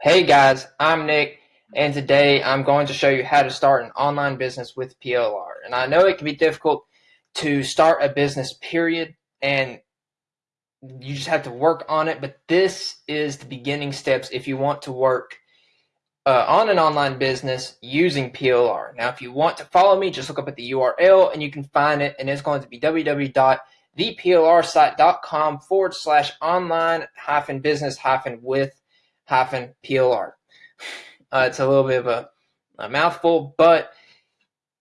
Hey guys, I'm Nick, and today I'm going to show you how to start an online business with PLR. And I know it can be difficult to start a business, period, and you just have to work on it, but this is the beginning steps if you want to work uh, on an online business using PLR. Now, if you want to follow me, just look up at the URL and you can find it, and it's going to be www.theplrsite.com forward slash online hyphen business hyphen with hyphen PLR. Uh, it's a little bit of a, a mouthful, but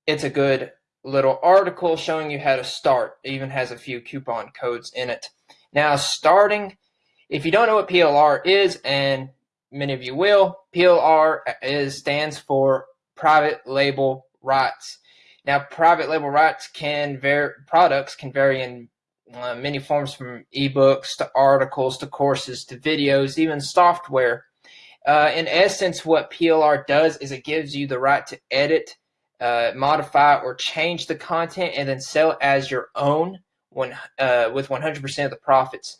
it's a good little article showing you how to start. It even has a few coupon codes in it. Now, starting, if you don't know what PLR is, and many of you will, PLR is stands for private label rights. Now, private label rights can vary, products can vary in uh, many forms from ebooks to articles to courses to videos, even software. Uh, in essence, what PLR does is it gives you the right to edit, uh, modify, or change the content and then sell it as your own when, uh, with 100% of the profits.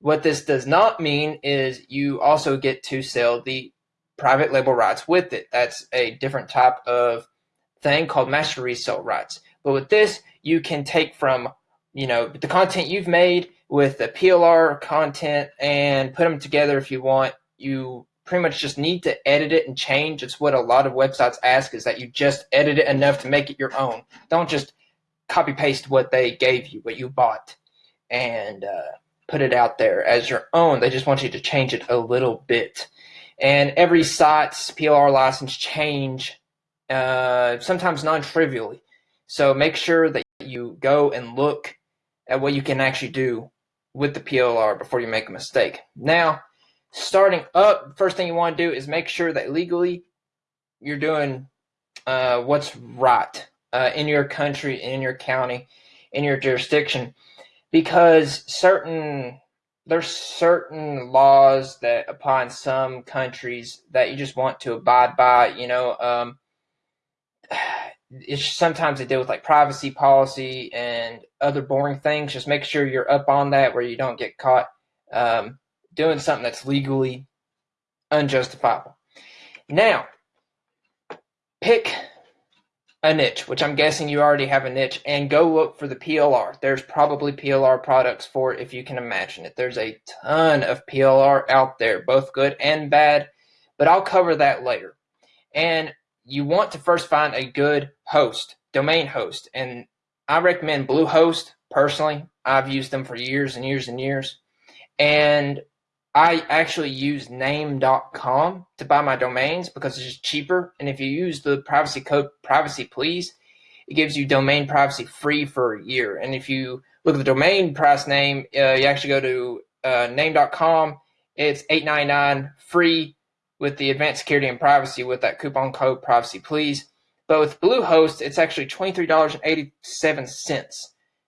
What this does not mean is you also get to sell the private label rights with it. That's a different type of thing called master resale rights. But with this, you can take from you know the content you've made with the PLR content and put them together if you want. You pretty much just need to edit it and change. It's what a lot of websites ask is that you just edit it enough to make it your own. Don't just copy paste what they gave you, what you bought, and uh, put it out there as your own. They just want you to change it a little bit. And every site's PLR license change, uh, sometimes non-trivially. So make sure that you go and look at what you can actually do with the PLR before you make a mistake. Now, starting up, first thing you want to do is make sure that legally you're doing uh, what's right uh, in your country, in your county, in your jurisdiction, because certain there's certain laws that in some countries that you just want to abide by. You know, um, it's sometimes they deal with like privacy policy and other boring things. Just make sure you're up on that where you don't get caught um, doing something that's legally unjustifiable. Now, pick a niche, which I'm guessing you already have a niche, and go look for the PLR. There's probably PLR products for it if you can imagine it. There's a ton of PLR out there, both good and bad, but I'll cover that later. And you want to first find a good host, domain host. And I recommend Bluehost personally. I've used them for years and years and years. And I actually use name.com to buy my domains because it's cheaper. And if you use the privacy code privacy please, it gives you domain privacy free for a year. And if you look at the domain price name, uh, you actually go to uh, name.com. It's $8.99 free with the advanced security and privacy with that coupon code privacy please. But with Bluehost, it's actually $23.87.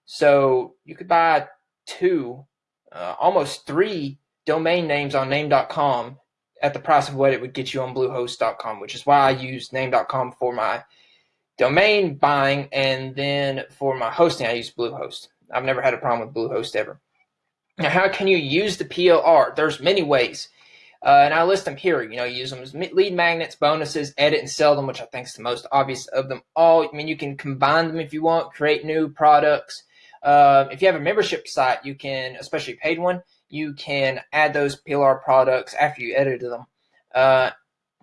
So you could buy two, uh, almost three domain names on name.com at the price of what it would get you on bluehost.com, which is why I use name.com for my domain buying and then for my hosting I use Bluehost. I've never had a problem with Bluehost ever. Now, how can you use the PLR? There's many ways. Uh, and I list them here. You know, use them as lead magnets, bonuses, edit and sell them, which I think is the most obvious of them all. I mean, you can combine them if you want, create new products. Uh, if you have a membership site, you can, especially paid one, you can add those PLR products after you edited them uh,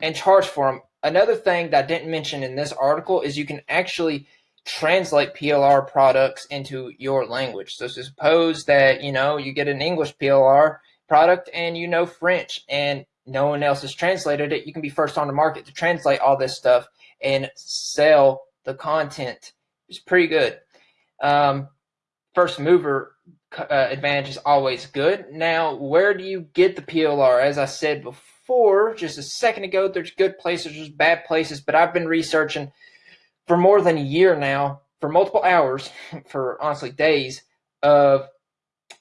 and charge for them. Another thing that I didn't mention in this article is you can actually translate PLR products into your language. So suppose that, you know, you get an English PLR product and you know French and no one else has translated it, you can be first on the market to translate all this stuff and sell the content. It's pretty good. Um, first mover uh, advantage is always good. Now, where do you get the PLR? As I said before, just a second ago, there's good places, there's bad places, but I've been researching for more than a year now, for multiple hours, for honestly days, of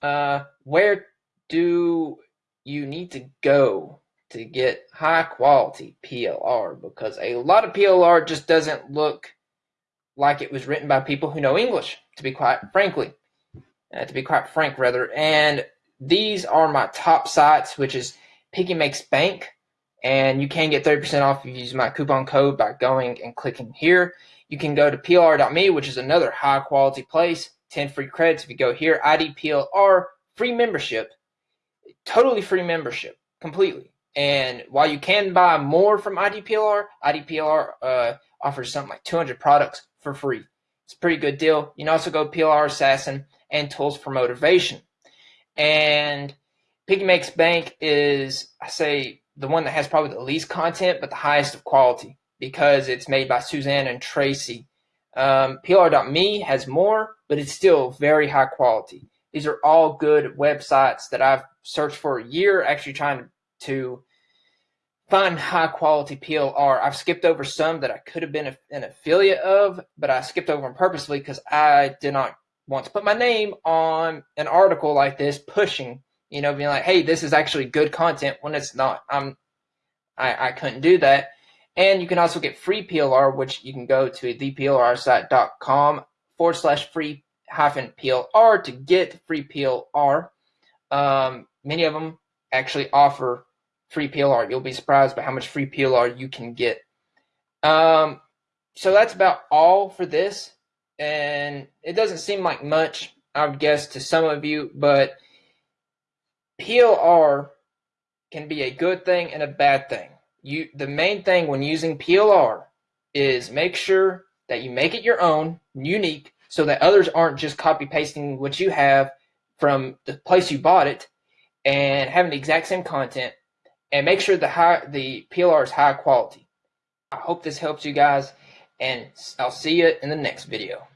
uh, where do you need to go to get high quality PLR because a lot of PLR just doesn't look like it was written by people who know English, to be quite frankly, uh, to be quite frank rather. And these are my top sites, which is Piggy Makes Bank, and you can get 30% off if you use my coupon code by going and clicking here. You can go to plr.me, which is another high quality place. 10 free credits if you go here. IDPLR, free membership, totally free membership, completely. And while you can buy more from IDPLR, IDPLR uh, offers something like 200 products for free. It's a pretty good deal. You can also go PLR Assassin and Tools for Motivation. And Piggy Makes Bank is, I say, the one that has probably the least content, but the highest of quality because it's made by Suzanne and Tracy. Um, PLR.me has more, but it's still very high quality. These are all good websites that I've searched for a year, actually trying to find high quality PLR. I've skipped over some that I could have been an affiliate of, but I skipped over them purposely because I did not want to put my name on an article like this pushing, you know, being like, hey, this is actually good content when it's not. I'm I, I couldn't do that. And you can also get free PLR, which you can go to theplrsite.com forward slash free hyphen PLR to get free PLR. Um, many of them actually offer free PLR. You'll be surprised by how much free PLR you can get. Um, so that's about all for this. And it doesn't seem like much, I would guess, to some of you, but PLR can be a good thing and a bad thing. You the main thing when using PLR is make sure that you make it your own, unique, so that others aren't just copy pasting what you have from the place you bought it and having the exact same content and make sure the high the PLR is high quality. I hope this helps you guys and I'll see you in the next video.